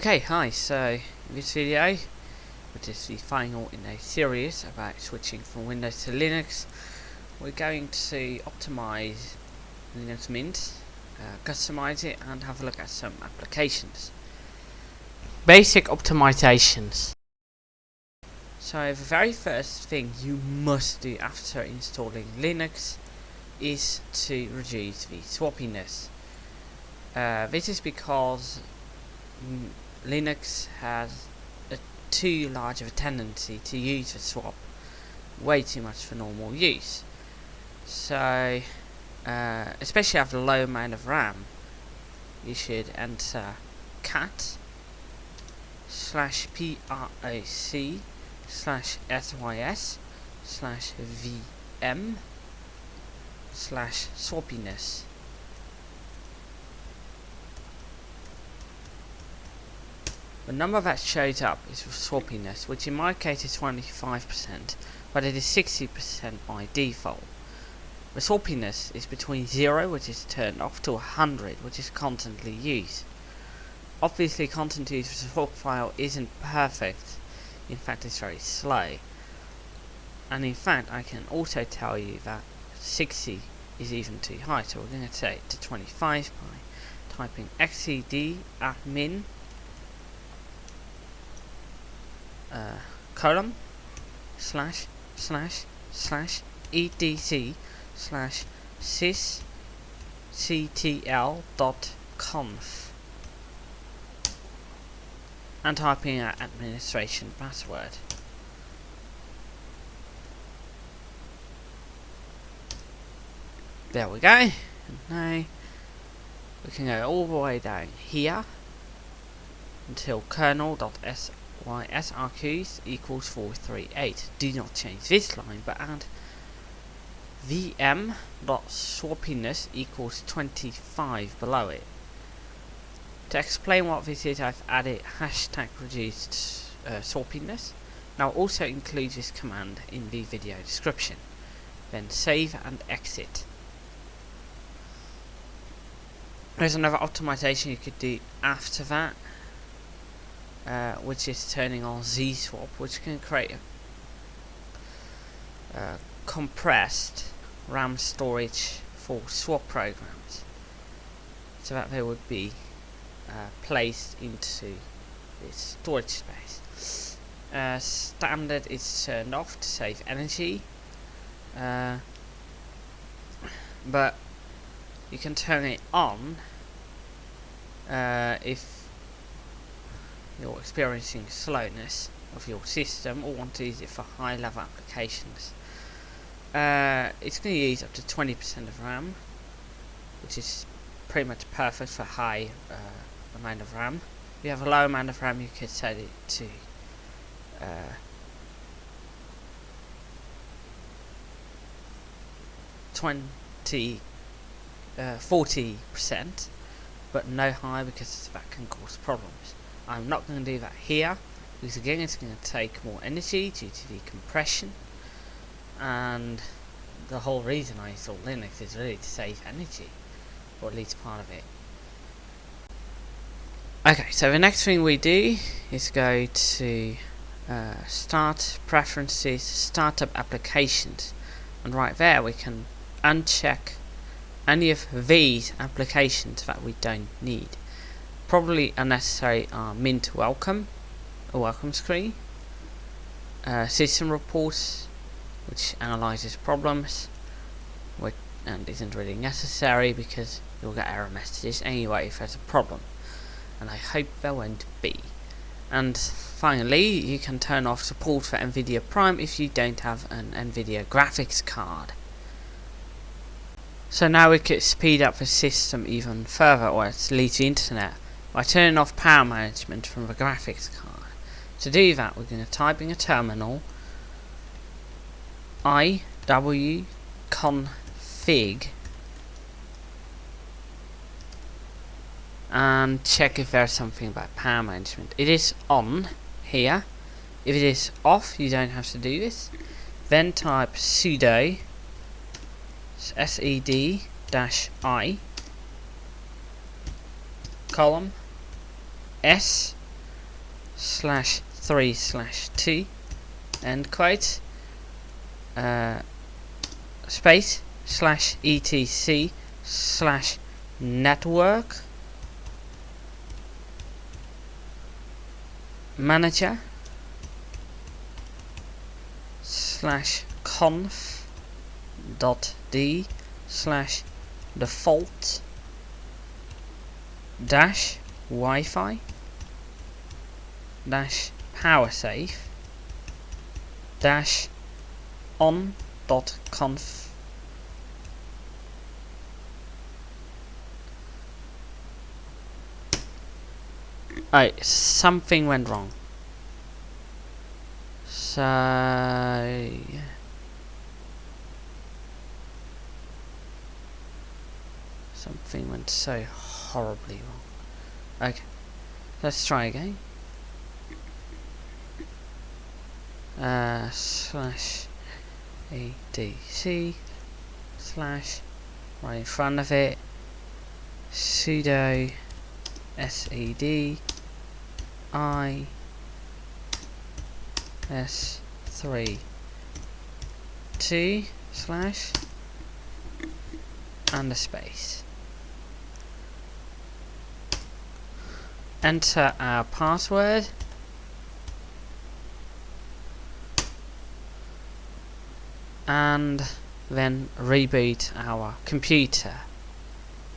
Okay, hi, so in this video, which is the final in a series about switching from Windows to Linux, we're going to optimize Linux Mint, uh, customize it and have a look at some applications. Basic optimizations. So the very first thing you must do after installing Linux is to reduce the swappiness. Uh, this is because mm, Linux has a too large of a tendency to use the swap way too much for normal use. So, uh, especially after a low amount of RAM, you should enter cat slash proc slash sys slash vm slash swappiness The number that shows up is for swappiness, which in my case is 25%, but it is 60% by default. The swappiness is between 0, which is turned off, to 100, which is constantly used. Obviously, content use for the swap file isn't perfect, in fact it's very slow. And in fact, I can also tell you that 60 is even too high, so we're going to set it to 25 by typing xed admin uh, column slash slash slash etc slash sys ctl dot conf and type in our administration password. There we go. And now we can go all the way down here until kernel.s y srqs equals 438. Do not change this line, but add vm dot equals 25 below it. To explain what this is, I've added hashtag reduced uh, swappiness. Now also include this command in the video description. Then save and exit. There's another optimization you could do after that uh, which is turning on Z-swap, which can create a uh, compressed RAM storage for swap programs, so that they would be uh, placed into this storage space. Uh, standard is turned off to save energy, uh, but you can turn it on if you're experiencing slowness of your system or want to use it for high level applications. Uh, it's going to use up to 20% of RAM, which is pretty much perfect for high uh, amount of RAM. If you have a low amount of RAM, you could set it to uh, 20, 40%, uh, but no higher because that can cause problems. I'm not going to do that here because again it's going to take more energy due to the compression. And the whole reason I install Linux is really to save energy or at least part of it. Okay so the next thing we do is go to uh, start preferences startup applications. And right there we can uncheck any of these applications that we don't need probably unnecessary are mint welcome, a welcome screen, uh, system reports, which analyzes problems, which, and isn't really necessary because you'll get error messages anyway if there's a problem, and I hope there won't be. And finally, you can turn off support for NVIDIA Prime if you don't have an NVIDIA graphics card. So now we could speed up the system even further, or least the internet, by turning off power management from the graphics card. To do that we're going to type in a terminal iw config and check if there's something about power management. It is on here. If it is off you don't have to do this. Then type sudo sed i column S slash 3 slash 2 end quote. Uh, space slash etc slash network. Manager slash conf dot d slash default dash Wi-Fi dash power save dash on dot conf Oh, something went wrong. So something went so horribly wrong. Okay, let's try again. Uh, slash adc slash right in front of it. Sudo sed i s3 2 slash and a space enter our password and then reboot our computer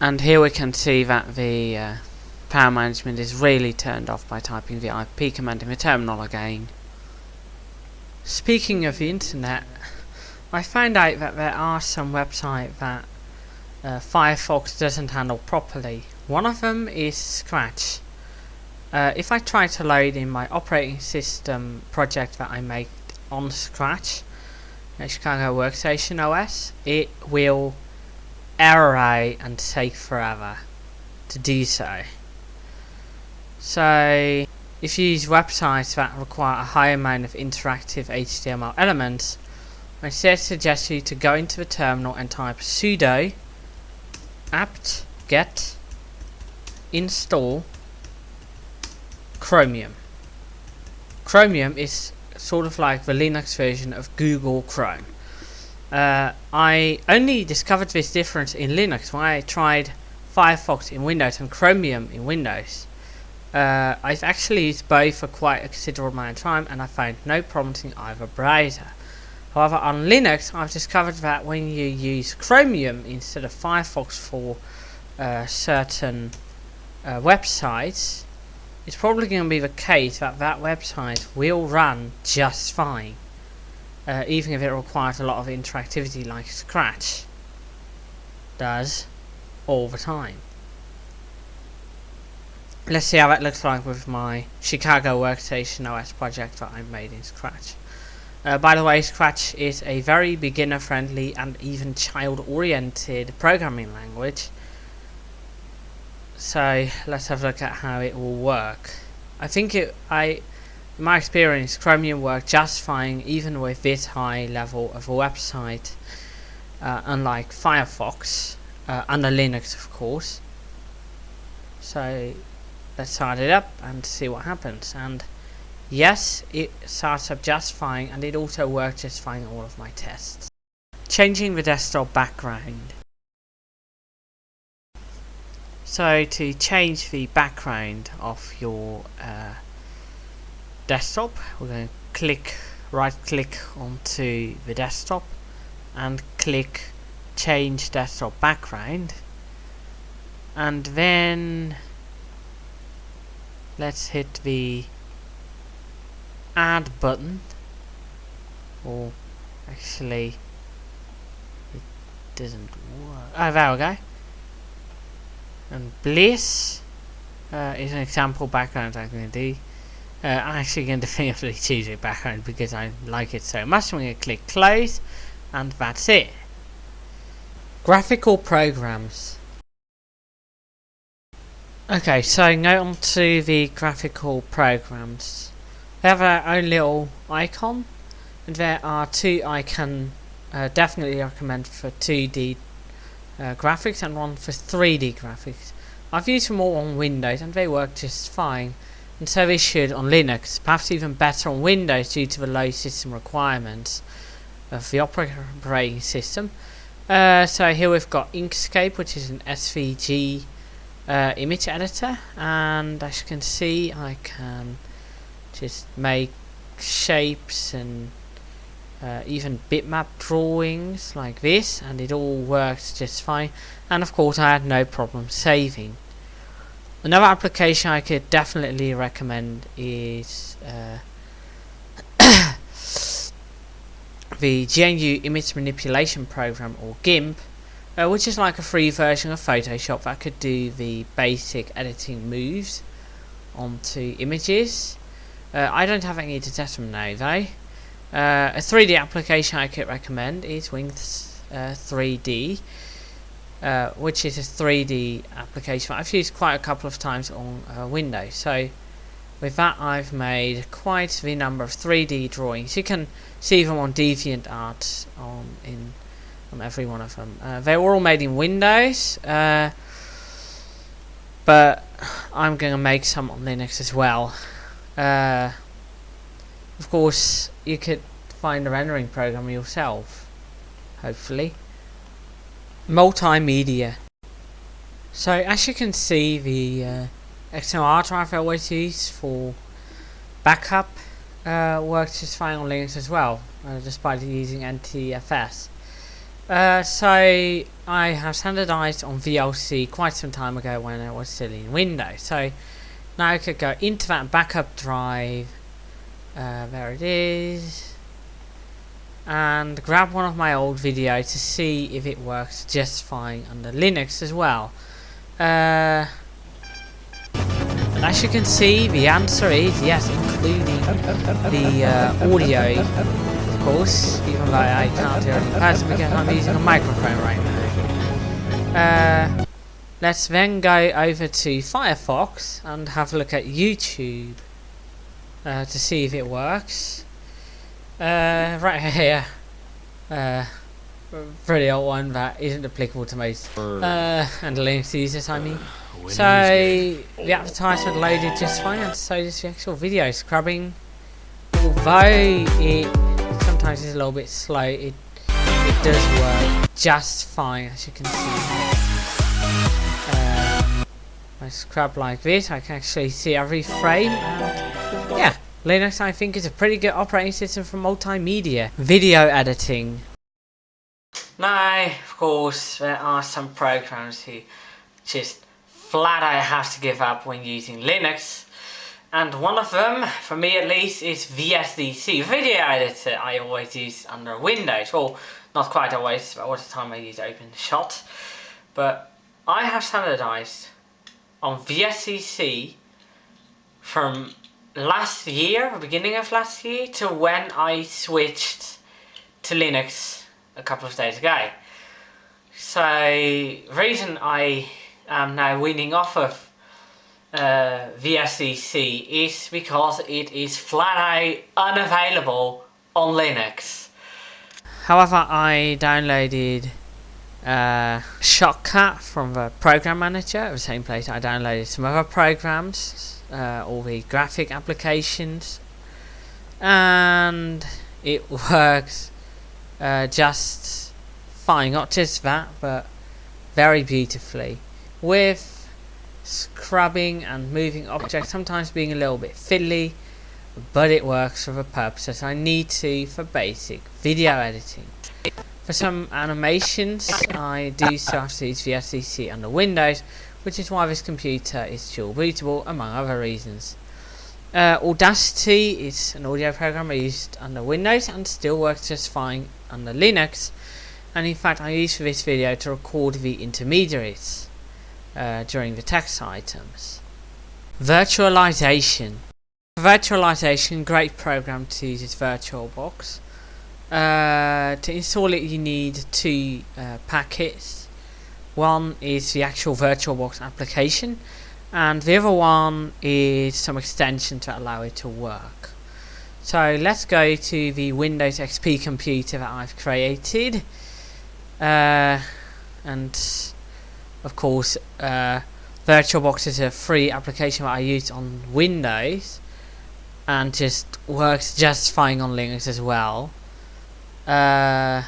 and here we can see that the uh, power management is really turned off by typing the IP command in the terminal again. Speaking of the internet, I found out that there are some websites that uh, Firefox doesn't handle properly. One of them is Scratch. Uh, if I try to load in my operating system project that I made on Scratch, Chicago Workstation OS, it will error out and take forever to do so. So if you use websites that require a high amount of interactive HTML elements, I instead suggest you to go into the terminal and type sudo apt get install chromium. Chromium is sort of like the Linux version of Google Chrome. Uh, I only discovered this difference in Linux when I tried Firefox in Windows and Chromium in Windows. Uh, I've actually used both for quite a considerable amount of time and I found no problems in either browser. However, on Linux, I've discovered that when you use Chromium instead of Firefox for uh, certain uh, websites, it's probably going to be the case that that website will run just fine, uh, even if it requires a lot of interactivity like Scratch does all the time. Let's see how that looks like with my Chicago Workstation OS project that I made in Scratch. Uh, by the way, Scratch is a very beginner-friendly and even child-oriented programming language. So let's have a look at how it will work. I think it, I, in my experience, Chromium worked just fine even with this high level of a website, uh, unlike Firefox, uh, under Linux of course. So let's start it up and see what happens. And yes, it starts up just fine and it also worked just fine all of my tests. Changing the desktop background. So to change the background of your uh, desktop, we're going to click, right click onto the desktop and click change desktop background. And then let's hit the add button or actually it doesn't work. Oh there we go and Bliss uh, is an example background I'm going to do. Uh, I'm actually going to definitively choose a background because I like it so much. I'm going to click close and that's it. Graphical programs. Okay, so now on to the graphical programs. They have their own little icon and there are two I can uh, definitely recommend for 2D uh, graphics and one for 3D graphics. I've used them all on Windows and they work just fine. and so they should on Linux, perhaps even better on Windows due to the low system requirements of the operating system. Uh, so here we've got Inkscape, which is an SVG uh, image editor, and as you can see, I can just make shapes and uh, even bitmap drawings like this, and it all works just fine. And of course, I had no problem saving. Another application I could definitely recommend is uh, the GNU Image Manipulation Program or GIMP uh, which is like a free version of Photoshop that could do the basic editing moves onto images. Uh, I don't have any to test them now though. Uh, a 3D application I could recommend is Wings 3D, uh, uh, which is a 3D application I've used quite a couple of times on uh, Windows. So with that I've made quite the number of 3D drawings. You can see them on DeviantArt on in on every one of them. Uh, they were all made in Windows, uh, but I'm going to make some on Linux as well. Of course, you could find a rendering program yourself, hopefully. Multimedia. So as you can see, the uh, external drive I use for backup uh, works just fine on Linux as well, uh, despite using NTFS. Uh, so I have standardized on VLC quite some time ago when it was still in Windows. So now I could go into that backup drive. Uh, there it is. And grab one of my old videos to see if it works just fine under Linux as well. Uh, and as you can see, the answer is yes, including the uh, audio of course, even though I can't hear any parts because I'm using a microphone right now. Uh, let's then go over to Firefox and have a look at YouTube uh, to see if it works. Uh, right here, uh, pretty old one that isn't applicable to most uh, and users, I mean. So the advertisement loaded just fine, and so does the actual video scrubbing. Although it sometimes it's a little bit slow. It it does work just fine, as you can see. Uh, I scrub like this, I can actually see every frame. Linux I think is a pretty good operating system for multimedia video editing. Now, of course, there are some programs who just flat out have to give up when using Linux and one of them, for me at least, is VSDC, video editor I always use under Windows. Well, not quite always, but all the time I use OpenShot. But I have standardized on VSDC from last year, beginning of last year, to when I switched to Linux a couple of days ago. So, reason I am now weaning off of uh, VSDC is because it is flat out unavailable on Linux. However, I downloaded uh, Shotcut from the program manager, the same place I downloaded some other programs, uh, all the graphic applications, and it works uh, just fine. Not just that, but very beautifully with scrubbing and moving objects sometimes being a little bit fiddly but it works for the purposes I need to for basic video editing. For some animations I do still have to use VSDC under Windows which is why this computer is dual bootable among other reasons. Uh, Audacity is an audio program I used under Windows and still works just fine under Linux and in fact I use for this video to record the intermediaries uh, during the text items. Virtualization. Virtualization, great program to use is VirtualBox. Uh, to install it you need two uh, packets. One is the actual VirtualBox application and the other one is some extension to allow it to work. So let's go to the Windows XP computer that I've created uh, and of course uh, VirtualBox is a free application that I use on Windows and just works just fine on Linux as well. Uh,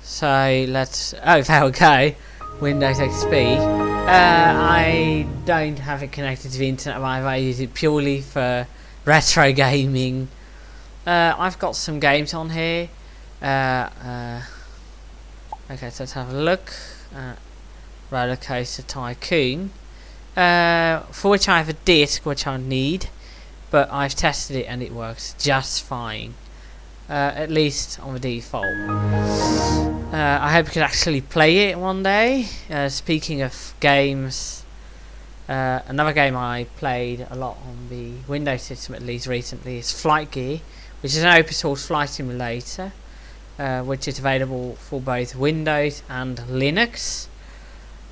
so let's. Oh, there we go. Windows XP. Uh, I don't have it connected to the internet. I use it purely for retro gaming. Uh, I've got some games on here. Uh, uh, okay, so let's have a look. at Roller Coaster Tycoon. Uh, for which I have a disc which I need, but I've tested it and it works just fine. Uh, at least on the default. Uh, I hope you can actually play it one day. Uh, speaking of games, uh, another game I played a lot on the Windows system at least recently is Flight Gear, which is an open source flight simulator, uh, which is available for both Windows and Linux.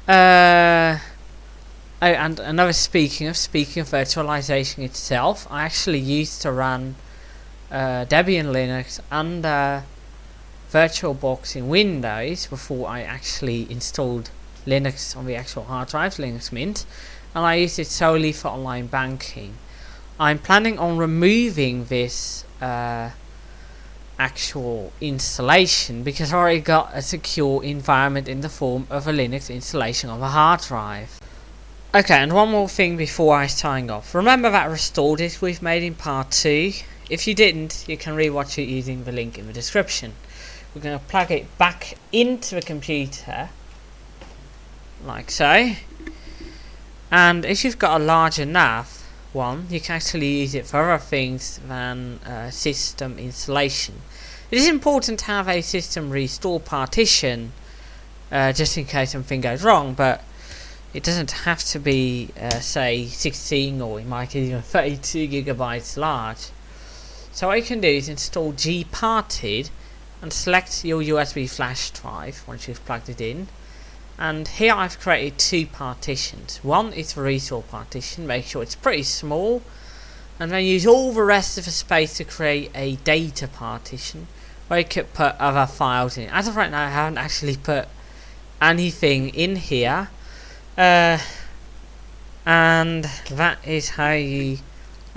Uh, oh, and another speaking of speaking of virtualization itself, I actually used to run uh, Debian Linux uh, VirtualBox in Windows before I actually installed Linux on the actual hard drive, Linux Mint, and I used it solely for online banking. I'm planning on removing this uh, actual installation because I already got a secure environment in the form of a Linux installation of a hard drive. Okay, and one more thing before I sign off. Remember that restore disk we've made in part 2? If you didn't, you can rewatch it using the link in the description. We're going to plug it back into the computer, like so. And if you've got a larger NAS one, you can actually use it for other things than uh, system installation. It is important to have a system restore partition, uh, just in case something goes wrong, but it doesn't have to be, uh, say, 16 or it might even 32 gigabytes large. So what you can do is install gparted and select your USB flash drive once you've plugged it in. And here I've created two partitions. One is the restore partition, make sure it's pretty small. And then use all the rest of the space to create a data partition where you could put other files in. As of right now I haven't actually put anything in here. Uh, and that is how you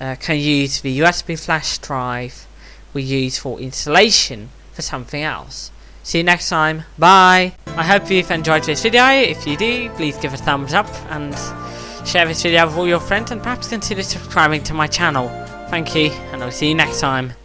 uh, can use the USB flash drive we use for installation for something else. See you next time. Bye. I hope you've enjoyed this video. If you do, please give a thumbs up and share this video with all your friends and perhaps consider subscribing to my channel. Thank you and I'll see you next time.